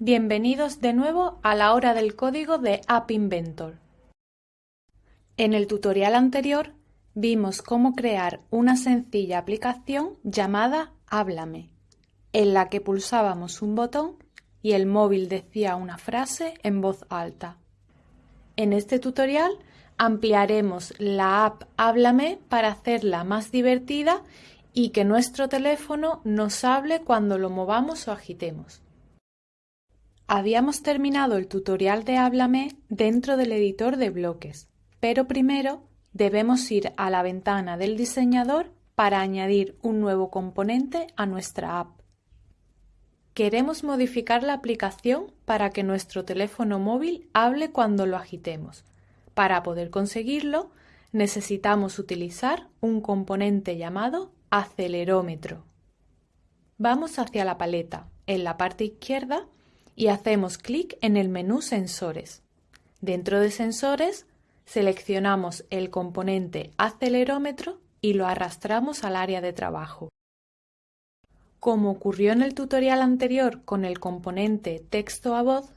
Bienvenidos de nuevo a la hora del código de App Inventor. En el tutorial anterior vimos cómo crear una sencilla aplicación llamada Háblame, en la que pulsábamos un botón y el móvil decía una frase en voz alta. En este tutorial ampliaremos la app Háblame para hacerla más divertida y que nuestro teléfono nos hable cuando lo movamos o agitemos. Habíamos terminado el tutorial de Háblame dentro del editor de bloques, pero primero debemos ir a la ventana del diseñador para añadir un nuevo componente a nuestra app. Queremos modificar la aplicación para que nuestro teléfono móvil hable cuando lo agitemos. Para poder conseguirlo, necesitamos utilizar un componente llamado acelerómetro. Vamos hacia la paleta. En la parte izquierda y hacemos clic en el menú Sensores. Dentro de Sensores seleccionamos el componente acelerómetro y lo arrastramos al área de trabajo. Como ocurrió en el tutorial anterior con el componente texto a voz,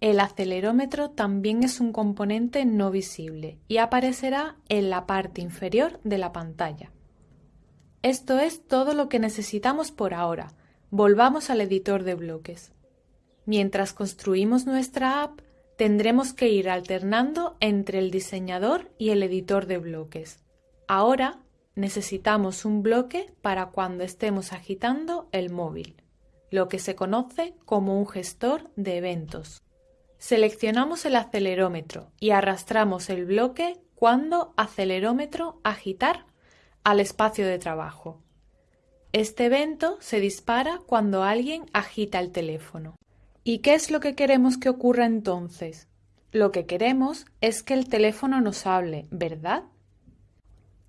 el acelerómetro también es un componente no visible y aparecerá en la parte inferior de la pantalla. Esto es todo lo que necesitamos por ahora. Volvamos al editor de bloques. Mientras construimos nuestra app, tendremos que ir alternando entre el diseñador y el editor de bloques. Ahora necesitamos un bloque para cuando estemos agitando el móvil, lo que se conoce como un gestor de eventos. Seleccionamos el acelerómetro y arrastramos el bloque cuando acelerómetro agitar al espacio de trabajo. Este evento se dispara cuando alguien agita el teléfono. ¿Y qué es lo que queremos que ocurra entonces? Lo que queremos es que el teléfono nos hable, ¿verdad?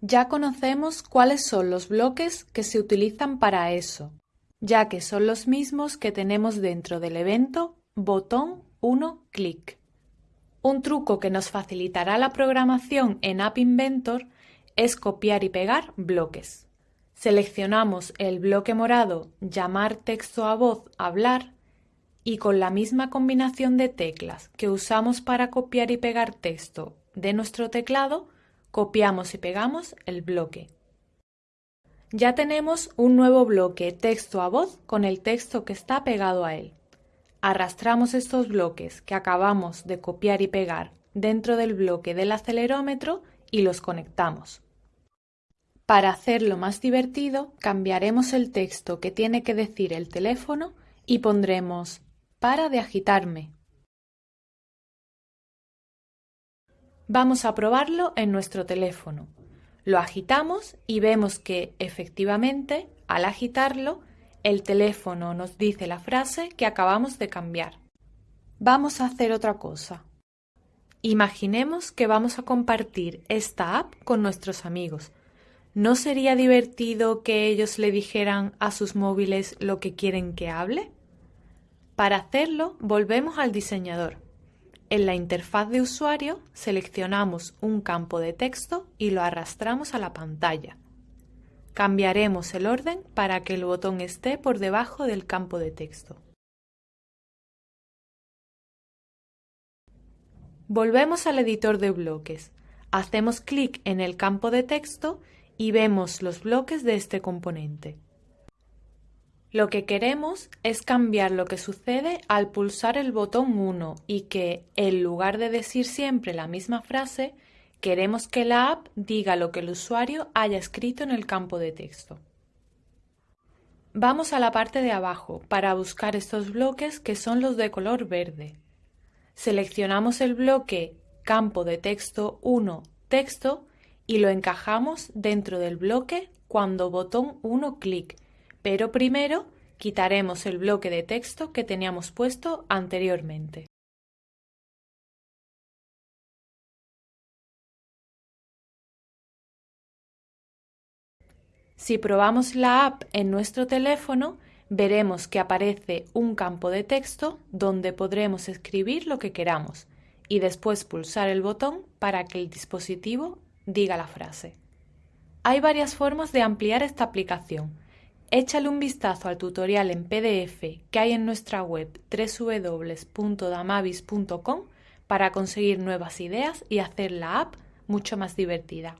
Ya conocemos cuáles son los bloques que se utilizan para eso, ya que son los mismos que tenemos dentro del evento botón 1 clic. Un truco que nos facilitará la programación en App Inventor es copiar y pegar bloques. Seleccionamos el bloque morado llamar texto a voz hablar y con la misma combinación de teclas que usamos para copiar y pegar texto de nuestro teclado, copiamos y pegamos el bloque. Ya tenemos un nuevo bloque texto a voz con el texto que está pegado a él. Arrastramos estos bloques que acabamos de copiar y pegar dentro del bloque del acelerómetro y los conectamos. Para hacerlo más divertido, cambiaremos el texto que tiene que decir el teléfono y pondremos para de agitarme. Vamos a probarlo en nuestro teléfono. Lo agitamos y vemos que, efectivamente, al agitarlo, el teléfono nos dice la frase que acabamos de cambiar. Vamos a hacer otra cosa. Imaginemos que vamos a compartir esta app con nuestros amigos. ¿No sería divertido que ellos le dijeran a sus móviles lo que quieren que hable? Para hacerlo, volvemos al diseñador. En la interfaz de usuario seleccionamos un campo de texto y lo arrastramos a la pantalla. Cambiaremos el orden para que el botón esté por debajo del campo de texto. Volvemos al editor de bloques. Hacemos clic en el campo de texto y vemos los bloques de este componente. Lo que queremos es cambiar lo que sucede al pulsar el botón 1 y que, en lugar de decir siempre la misma frase, queremos que la app diga lo que el usuario haya escrito en el campo de texto. Vamos a la parte de abajo para buscar estos bloques que son los de color verde. Seleccionamos el bloque campo de texto 1 texto y lo encajamos dentro del bloque cuando botón 1 clic pero primero quitaremos el bloque de texto que teníamos puesto anteriormente. Si probamos la app en nuestro teléfono, veremos que aparece un campo de texto donde podremos escribir lo que queramos y después pulsar el botón para que el dispositivo diga la frase. Hay varias formas de ampliar esta aplicación Échale un vistazo al tutorial en PDF que hay en nuestra web www.damavis.com para conseguir nuevas ideas y hacer la app mucho más divertida.